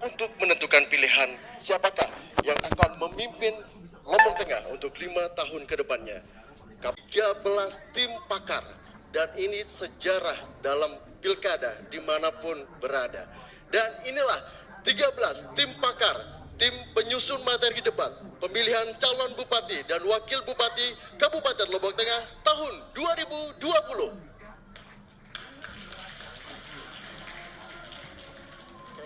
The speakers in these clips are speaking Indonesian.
untuk menentukan pilihan siapakah yang akan memimpin Lombok Tengah untuk lima tahun ke depannya. 13 tim pakar dan ini sejarah dalam pilkada di mana pun berada. Dan inilah 13 tim pakar, tim penyusun materi debat, pemilihan calon bupati dan wakil bupati Kabupaten Lombok Tengah tahun 2020.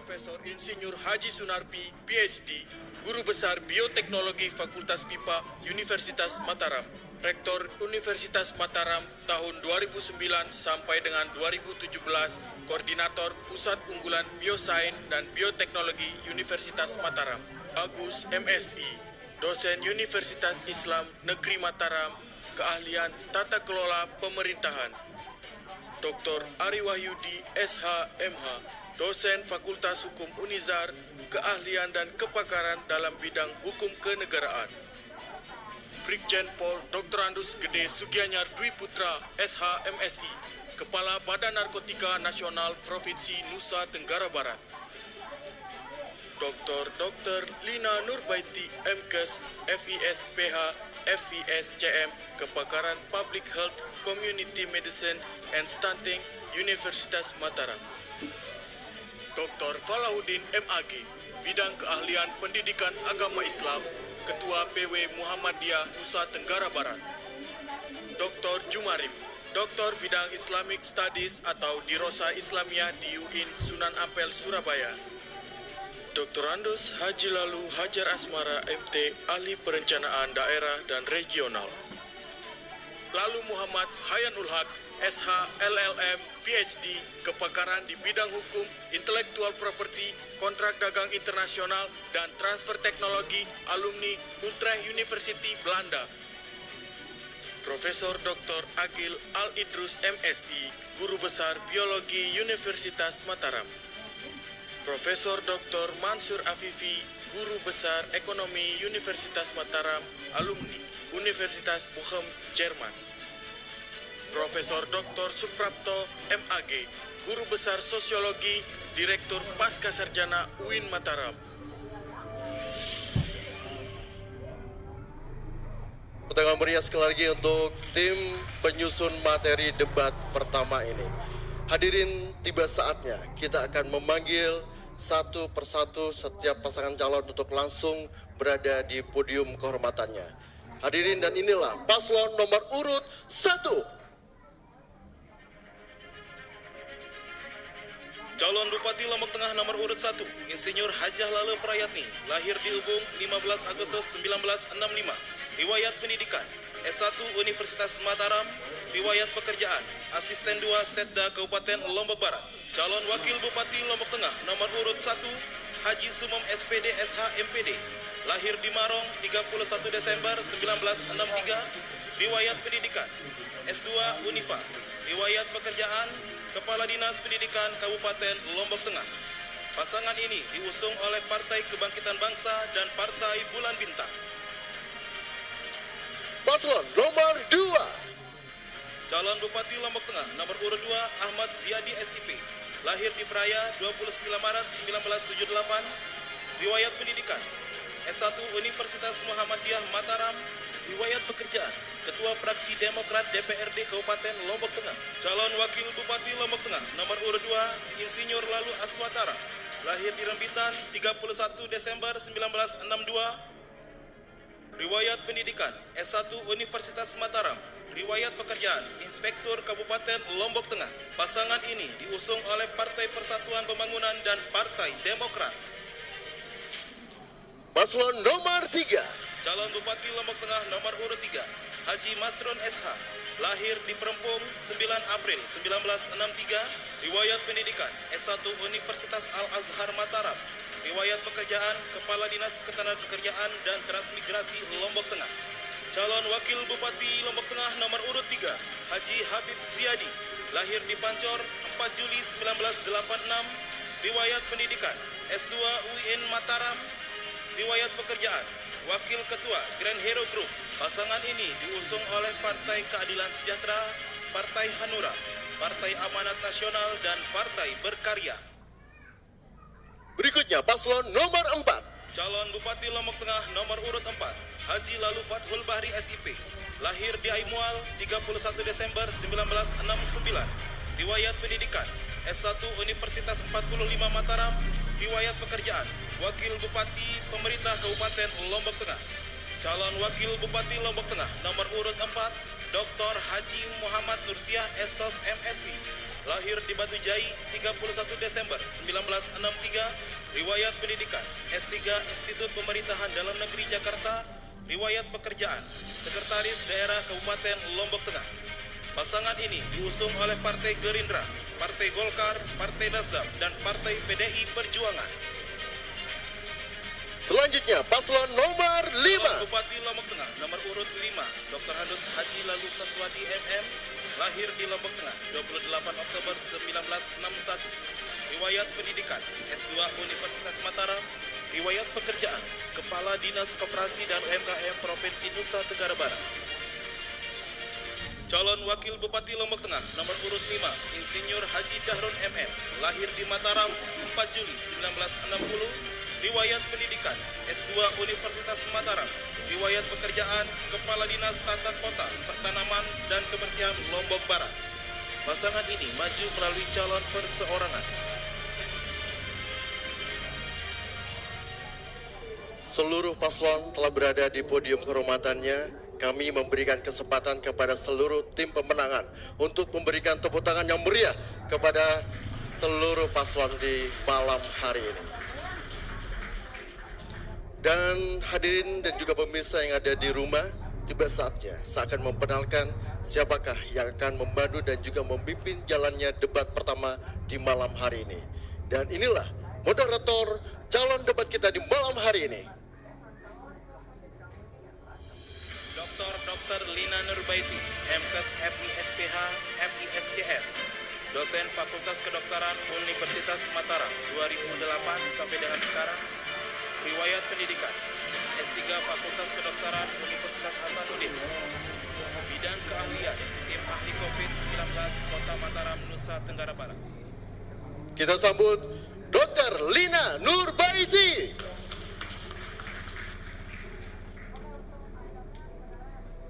Profesor Insinyur Haji Sunarpi, PhD, Guru Besar Bioteknologi Fakultas PIPA Universitas Mataram, Rektor Universitas Mataram tahun 2009 sampai dengan 2017, Koordinator Pusat Unggulan Biosains dan Bioteknologi Universitas Mataram, Agus MSI, dosen Universitas Islam Negeri Mataram, keahlian Tata Kelola Pemerintahan, Dr. Ari Wahyudi SHMH, dosen Fakultas Hukum Unizar, keahlian dan kepakaran dalam bidang hukum kenegaraan. Brigjen Pol Dr. Andus Gede Sugianyar Dwi Putra, SHMSI, Kepala Badan Narkotika Nasional Provinsi Nusa Tenggara Barat. Dr. Dr. Lina Nurbaiti MKes FISPH FISCM Kepakaran Public Health Community Medicine and Stunting Universitas Mataram. Dr. Falahuddin MAG Bidang Keahlian Pendidikan Agama Islam Ketua PW Muhammadiyah Nusa Tenggara Barat. Dr. Jumarip, Doktor Bidang Islamic Studies atau Dirosa Islamiyah di UIN Sunan Ampel Surabaya. Dr. Andus Haji Lalu Hajar Asmara MT Ahli Perencanaan Daerah dan Regional. Lalu Muhammad Hayanul Haq SH LLM PhD kepakaran di bidang hukum, intelektual properti, kontrak dagang internasional, dan transfer teknologi alumni Utrecht University Belanda. Profesor Dr. Agil Al Idrus MSI, Guru Besar Biologi Universitas Mataram. Profesor Dr. Mansur Afifi, Guru Besar Ekonomi Universitas Mataram, alumni Universitas Bochum, Jerman. Profesor Dr. Suprapto MAG, Guru Besar Sosiologi, Direktur Pasca Sarjana UIN Mataram. Pertanyaan meriah sekali lagi untuk tim penyusun materi debat pertama ini. Hadirin, tiba saatnya kita akan memanggil satu persatu setiap pasangan calon untuk langsung berada di podium kehormatannya. Hadirin dan inilah paslon nomor urut satu Calon Bupati Lombok Tengah nomor urut 1, Insinyur Hajah Lale Prayatni, lahir di Ubung 15 Agustus 1965. Riwayat pendidikan, S1 Universitas Mataram, riwayat pekerjaan, Asisten 2 Setda Kabupaten Lombok Barat. Calon Wakil Bupati Lombok Tengah nomor urut 1, Haji Sumom SPD SH MPD, lahir di Marong 31 Desember 1963, riwayat pendidikan, S2 Unifa, riwayat pekerjaan, Kepala Dinas Pendidikan Kabupaten Lombok Tengah. Pasangan ini diusung oleh Partai Kebangkitan Bangsa dan Partai Bulan Bintang. Paslon nomor 2 Calon Bupati Lombok Tengah nomor urut 2 Ahmad Ziadi SIP. Lahir di Peraya 29 Maret 1978. Riwayat pendidikan S1 Universitas Muhammadiyah Mataram. Riwayat pekerjaan Ketua Fraksi Demokrat DPRD Kabupaten Lombok Tengah. Calon Wakil Bupati Lombok Tengah nomor urut 2 Insinyur Lalu Aswatara. Lahir di Rembitan 31 Desember 1962. Riwayat pendidikan S1 Universitas Mataram. Riwayat pekerjaan Inspektur Kabupaten Lombok Tengah. Pasangan ini diusung oleh Partai Persatuan Pembangunan dan Partai Demokrat. Paslon nomor 3 Calon Bupati Lombok Tengah nomor urut 3 Haji Masron SH lahir di Perempung 9 April 1963 riwayat pendidikan S1 Universitas Al-Azhar Mataram riwayat pekerjaan Kepala Dinas Ketenagakerjaan dan Transmigrasi Lombok Tengah. Calon Wakil Bupati Lombok Tengah nomor urut 3 Haji Habib Ziadi lahir di Pancor 4 Juli 1986 riwayat pendidikan S2 UIN Mataram riwayat pekerjaan Wakil Ketua Grand Hero Group. Pasangan ini diusung oleh Partai Keadilan Sejahtera, Partai Hanura, Partai Amanat Nasional, dan Partai Berkarya. Berikutnya paslon nomor 4. Calon Bupati Lombok Tengah nomor urut 4, Haji Lalu Fathul Bahri SIP. Lahir di Aimual 31 Desember 1969. Riwayat pendidikan S1 Universitas 45 Mataram. Riwayat pekerjaan Wakil Bupati Pemerintah Kabupaten Lombok Tengah. Calon Wakil Bupati Lombok Tengah nomor urut 4, Dr. Haji Muhammad Nursiah Esos MSI. Lahir di Batu Jai 31 Desember 1963. Riwayat pendidikan S3 Institut Pemerintahan Dalam Negeri Jakarta. Riwayat pekerjaan Sekretaris Daerah Kabupaten Lombok Tengah. Pasangan ini diusung oleh Partai Gerindra, Partai Golkar, Partai Nasdem, dan Partai PDI Perjuangan. Selanjutnya paslon nomor 5. Bupati Lombok Tengah nomor urut 5 Dr. Handus Haji Lalu Saswadi MM lahir di Lombok Tengah 28 Oktober 1961 riwayat pendidikan S2 Universitas Mataram riwayat pekerjaan Kepala Dinas Koperasi dan UMKM Provinsi Nusa Tenggara Barat Calon Wakil Bupati Lombok Tengah nomor urut 5 Insinyur Haji Dahrun MM lahir di Mataram 4 Juli 1960 Riwayat pendidikan S2 Universitas Mataram Riwayat pekerjaan Kepala Dinas Tata Kota, Pertanaman, dan Kebersihan Lombok Barat Pasangan ini maju melalui calon perseorangan Seluruh paslon telah berada di podium kehormatannya. Kami memberikan kesempatan kepada seluruh tim pemenangan untuk memberikan tepuk tangan yang meriah kepada seluruh paslon di malam hari ini. Dan hadirin dan juga pemirsa yang ada di rumah, tiba saatnya saya akan memperkenalkan siapakah yang akan membantu dan juga memimpin jalannya debat pertama di malam hari ini. Dan inilah moderator calon debat kita di malam hari ini. Dr. Dr. Lina Nurbaiti, MKes FISPH, FISCR, dosen Fakultas Kedokteran Universitas Mataram 2008 sampai dengan sekarang Riwayat pendidikan S3 Fakultas Kedokteran Universitas Hasanuddin Bidang keahlian Tim Ahli COVID-19 Kota Mataram, Nusa Tenggara Barat Kita sambut Dr. Lina Nurbaiti.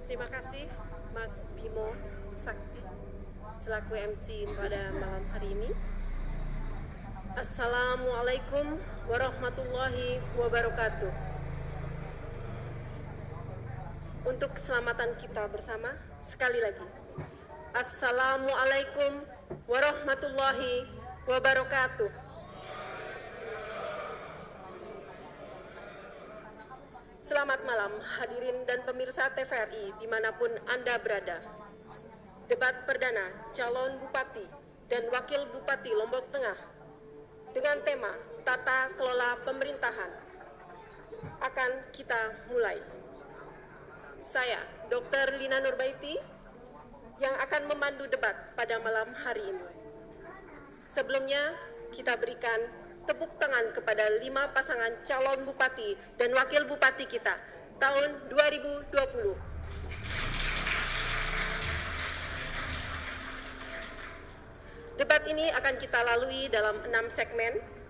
Terima kasih Mas Bimo Sakti selaku MC pada malam hari ini. Assalamualaikum warahmatullahi wabarakatuh. Untuk keselamatan kita bersama, sekali lagi. Assalamualaikum warahmatullahi wabarakatuh. Selamat malam hadirin dan pemirsa TVRI di mana pun Anda berada. Debat perdana calon bupati dan wakil bupati Lombok Tengah dengan tema Tata Kelola Pemerintahan akan kita mulai. Saya, Dr. Lina Nurbaiti, yang akan memandu debat pada malam hari ini. Sebelumnya, kita berikan tepuk tangan kepada lima pasangan calon bupati dan wakil bupati kita tahun 2020. Debat ini akan kita lalui dalam enam segmen.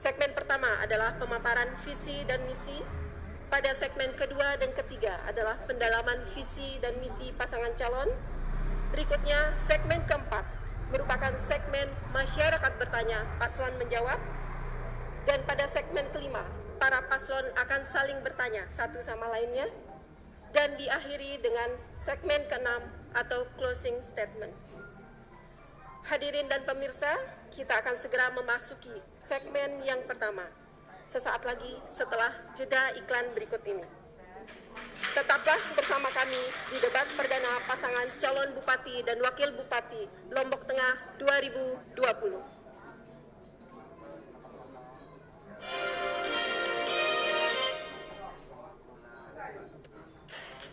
Segmen pertama adalah pemaparan visi dan misi. Pada segmen kedua dan ketiga adalah pendalaman visi dan misi pasangan calon. Berikutnya, segmen keempat merupakan segmen masyarakat bertanya, paslon menjawab. Dan pada segmen kelima, para paslon akan saling bertanya satu sama lainnya. Dan diakhiri dengan segmen keenam atau closing statement. Hadirin dan pemirsa, kita akan segera memasuki segmen yang pertama. Sesaat lagi setelah jeda iklan berikut ini. Tetaplah bersama kami di debat perdana pasangan calon bupati dan wakil bupati Lombok Tengah 2020.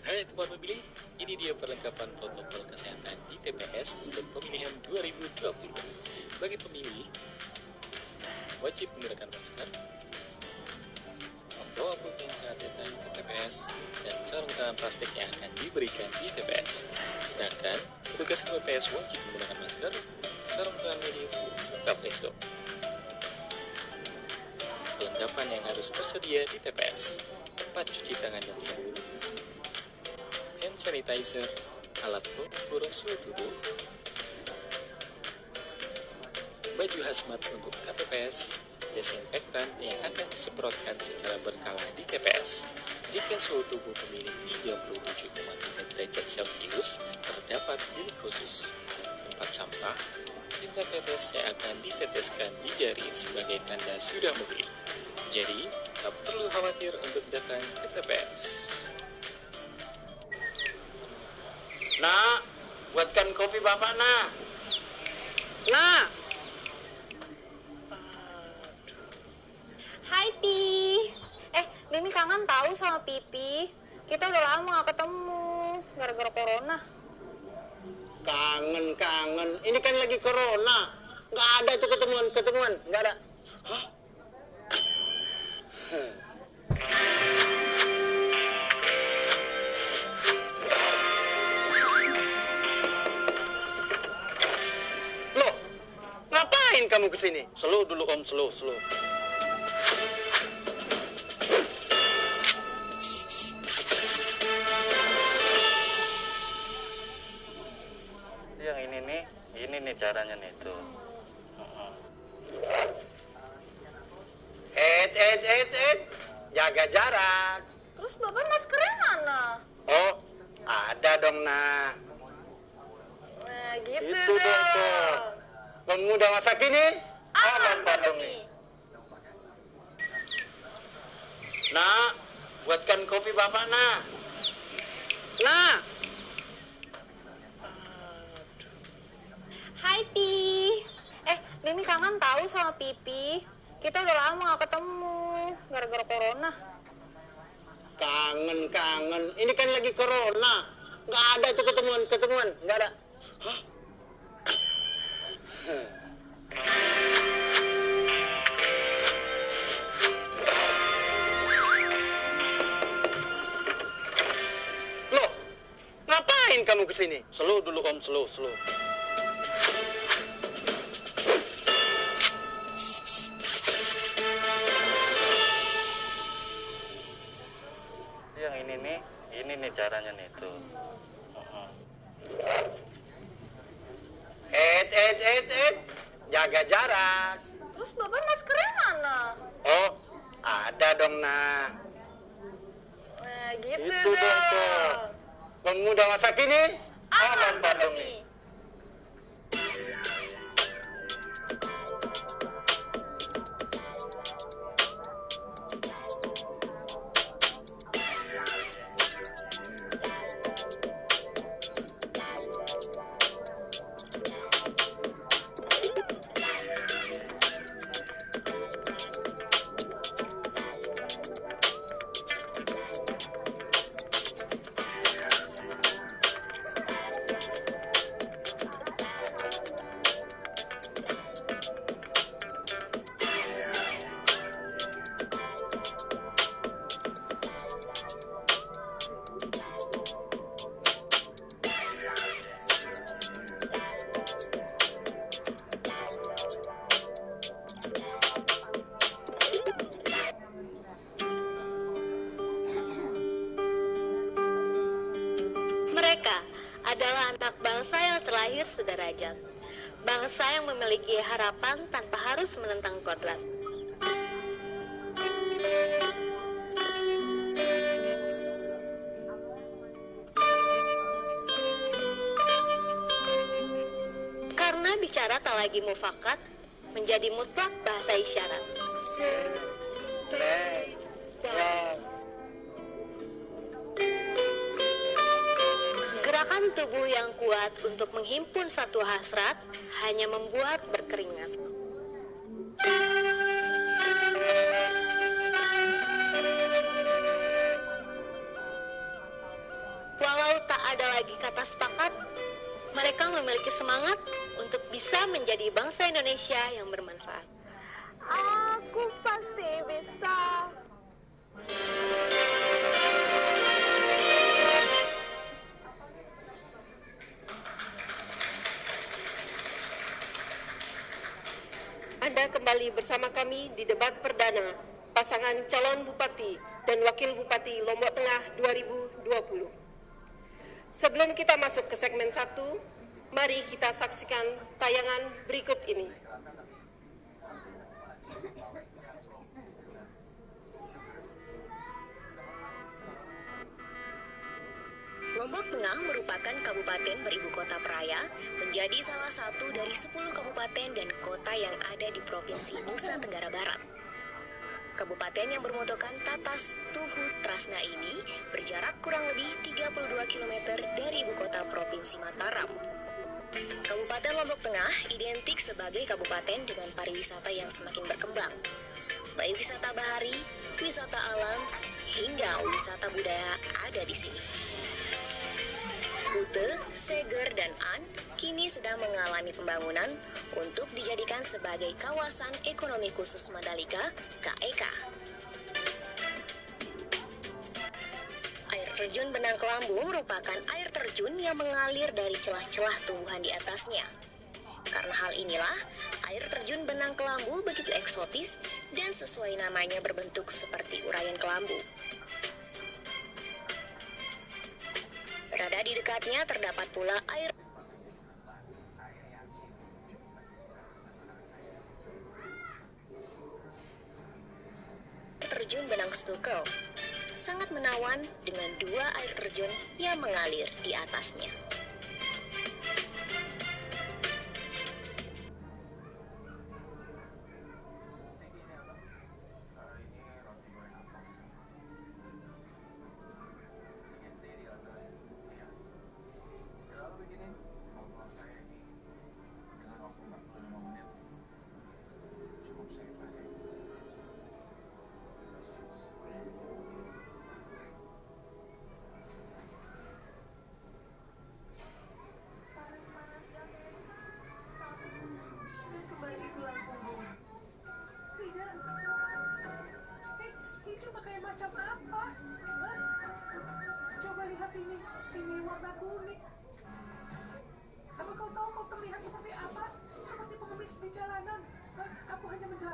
Hai teman pemilih, ini dia perlengkapan protokol kesehatan di TPS untuk pemilihan 2020. Bagi pemilih, wajib menggunakan masker, membawa saat datang ke TPS, dan sarung tangan plastik yang akan diberikan di TPS. Sedangkan, petugas KPPS wajib menggunakan masker, sarung tangan medis, serta face shield. perlengkapan yang harus tersedia di TPS. Tempat cuci tangan dan sabun, sanitizer, alat pengukur suhu tubuh, baju hazmat untuk KPPS, desinfektan yang akan disemprotkan secara berkala di TPS. Jika suhu tubuh pemilih 37,3 derajat Celcius, terdapat bilik khusus. Tempat sampah, tinta tetes yang akan diteteskan di jari sebagai tanda sudah memilih. Jadi, tak perlu khawatir untuk datang ke TPS. Nak, buatkan kopi bapak nak. Nak, Hai Pi. Eh, Mimi kangen tahu sama Pipi. Kita udah lama gak ketemu gara-gara corona. kangen kangen. Ini kan lagi corona. Nggak ada tuh ketemuan ketemuan. Nggak ada. Loh, ke sini? Slow dulu om, slow, slow. Yang ini nih, ini nih caranya nih tuh. Et, et, et, et, jaga jarak. Terus Bapak maskernya mana? Oh, ada dong nah. Nah, gitu Itu dong tuh. Pemuda masa kini, aman pandemi. Nak, buatkan kopi bapak nak. Nak. Hai Pi. Eh, Mimi kangen tahu sama Pipi. Kita udah lama gak ketemu gara-gara corona. Kangen, kangen. Ini kan lagi corona. Nggak ada tuh ketemuan, ketemuan. Nggak ada. Hah? Ke sini? Slow dulu om, slow, slow. Yang ini nih, ini nih caranya nih tuh. Et, et, et, et, jaga jarak. Terus Bapak maskernya mana? Oh, ada dong nah. Nah, gitu Itu dong tuh. Pemuda masa kini, pandemi. Harapan tanpa harus menentang kodrat. Karena bicara tak lagi mufakat, menjadi mutlak bahasa isyarat. Gerakan tubuh yang kuat untuk menghimpun satu hasrat hanya membuat berkeringat. Walau tak ada lagi kata sepakat, mereka memiliki semangat untuk bisa menjadi bangsa Indonesia yang bermanfaat. Bersama kami di debat perdana pasangan calon bupati dan wakil bupati Lombok Tengah 2020. Sebelum kita masuk ke segmen satu, mari kita saksikan tayangan berikut ini. Lombok Tengah merupakan kabupaten beribu kota peraya, menjadi salah satu dari 10 kabupaten dan kota yang ada di Provinsi Nusa Tenggara Barat. Kabupaten yang bermotokan Tatas Tuhu Trasna ini berjarak kurang lebih 32 km dari ibu kota Provinsi Mataram. Kabupaten Lombok Tengah identik sebagai kabupaten dengan pariwisata yang semakin berkembang. Baik wisata bahari, wisata alam, hingga wisata budaya ada di sini. Kute, Seger, dan An kini sedang mengalami pembangunan untuk dijadikan sebagai kawasan ekonomi khusus Mandalika (KEK). Air terjun Benang Kelambu merupakan air terjun yang mengalir dari celah-celah tumbuhan di atasnya. Karena hal inilah, air terjun Benang Kelambu begitu eksotis dan sesuai namanya berbentuk seperti urayan kelambu. Berada di dekatnya terdapat pula air terjun Benang Stukel. Sangat menawan dengan dua air terjun yang mengalir di atasnya.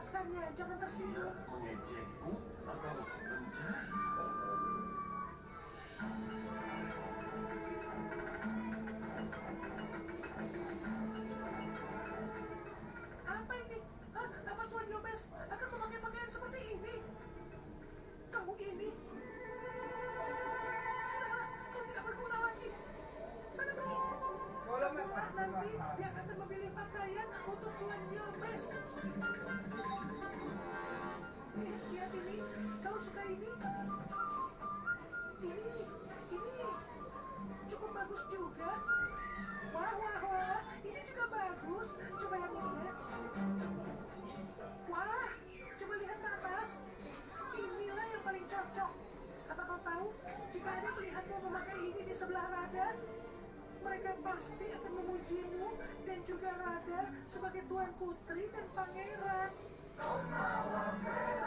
Jangan tersinggung. mengejekku atau pasti akan memujimu dan juga Rada sebagai tuan putri dan pangeran. Iya